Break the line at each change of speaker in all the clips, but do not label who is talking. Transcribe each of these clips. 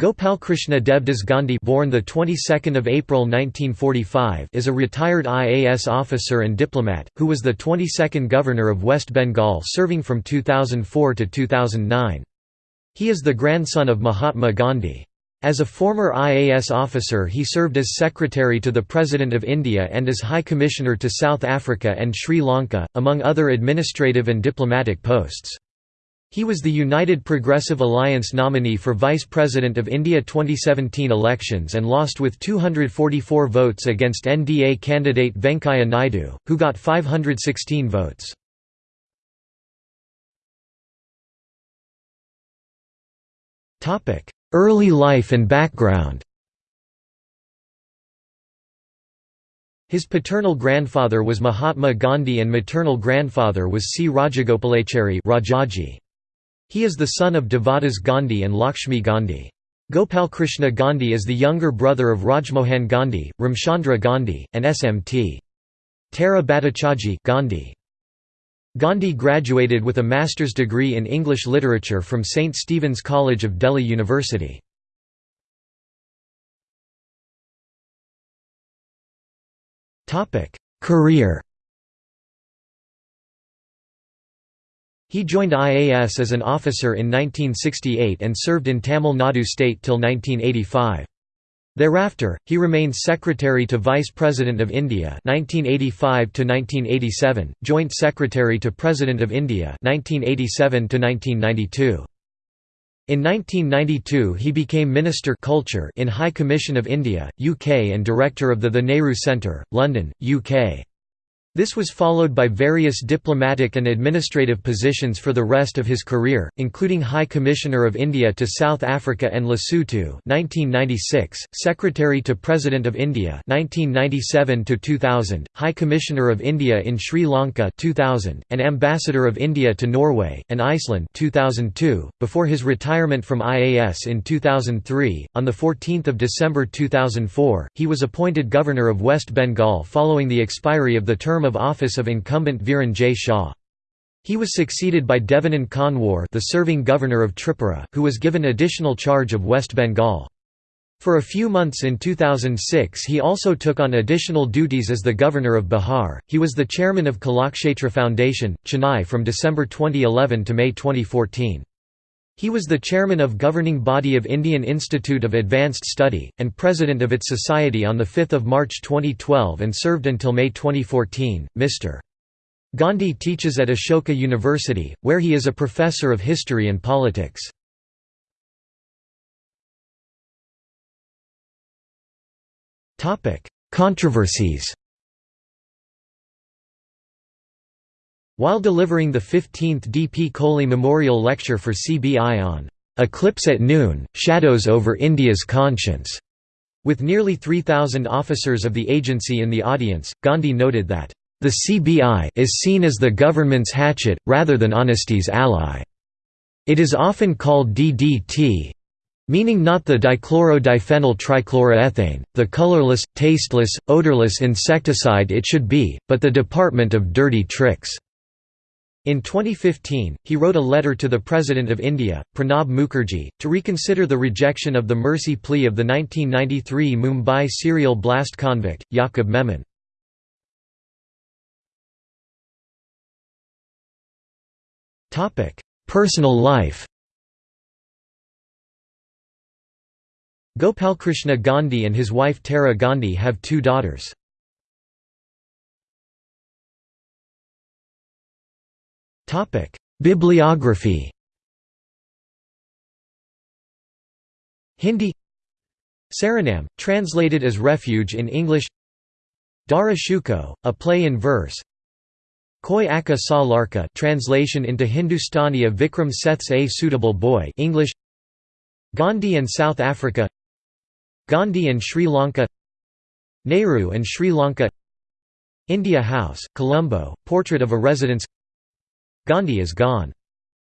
Gopalkrishna Devdas Gandhi born the 22nd of April 1945 is a retired IAS officer and diplomat who was the 22nd governor of West Bengal serving from 2004 to 2009 He is the grandson of Mahatma Gandhi. As a former IAS officer he served as secretary to the President of India and as High Commissioner to South Africa and Sri Lanka among other administrative and diplomatic posts he was the United Progressive Alliance nominee for Vice President of India 2017 elections and lost with 244 votes against NDA candidate Venkaiah Naidu, who got 516 votes. Early life and background His paternal grandfather was Mahatma Gandhi and maternal grandfather was C. Rajagopalachari Rajaji. He is the son of Devadas Gandhi and Lakshmi Gandhi. Gopalkrishna Gandhi is the younger brother of Rajmohan Gandhi, Ramchandra Gandhi, and SMT. Tara Bhattacharjee Gandhi. Gandhi graduated with a master's degree in English literature from St. Stephen's College of Delhi University. Career He joined IAS as an officer in 1968 and served in Tamil Nadu state till 1985. Thereafter, he remained Secretary to Vice President of India 1985 to 1987, Joint Secretary to President of India 1987 to 1992. In 1992 he became Minister Culture in High Commission of India, UK and Director of the The Nehru Centre, London, UK. This was followed by various diplomatic and administrative positions for the rest of his career, including High Commissioner of India to South Africa and Lesotho 1996, Secretary to President of India 1997 2000, High Commissioner of India in Sri Lanka 2000, and Ambassador of India to Norway and Iceland 2002. Before his retirement from IAS in 2003, on the 14th of December 2004, he was appointed Governor of West Bengal following the expiry of the term term of office of incumbent Viren J. Shah. He was succeeded by Devanand Konwar the serving governor of Tripura, who was given additional charge of West Bengal. For a few months in 2006 he also took on additional duties as the governor of Bihar. He was the chairman of Kalakshetra Foundation, Chennai from December 2011 to May 2014. He was the chairman of governing body of Indian Institute of Advanced Study, and president of its society on 5 March 2012 and served until May 2014. Mr. Gandhi teaches at Ashoka University, where he is a professor of history and politics. Controversies While delivering the 15th D. P. Kohli Memorial Lecture for CBI on "'Eclipse at Noon, Shadows over India's Conscience' with nearly 3,000 officers of the agency in the audience, Gandhi noted that, "...the CBI is seen as the government's hatchet, rather than honesty's ally. It is often called DDT, meaning not the dichlorodiphenyl trichloroethane, the colorless, tasteless, odorless insecticide it should be, but the department of dirty tricks." In 2015, he wrote a letter to the President of India, Pranab Mukherjee, to reconsider the rejection of the mercy plea of the 1993 Mumbai serial blast convict, Yaqub Memon. Personal life Gopalkrishna Gandhi and his wife Tara Gandhi have two daughters. Bibliography. Hindi. Saranam, translated as Refuge in English. Dara Shukoh, a play in verse. Koi Aka Sa Larka translation into Hindustani of Vikram Seth's A Suitable Boy English. Gandhi and South Africa. Gandhi and Sri Lanka. Nehru and Sri Lanka. India House, Colombo, Portrait of a Residence Gandhi is gone.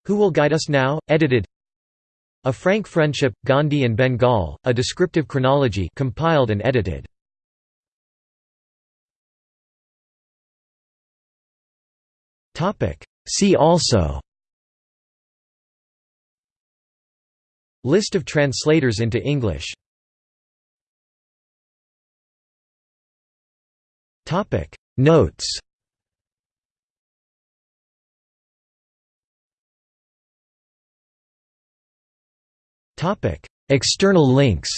Who will guide us now? Edited A Frank Friendship, Gandhi and Bengal, a descriptive chronology compiled and edited. See also List of translators into English Notes External links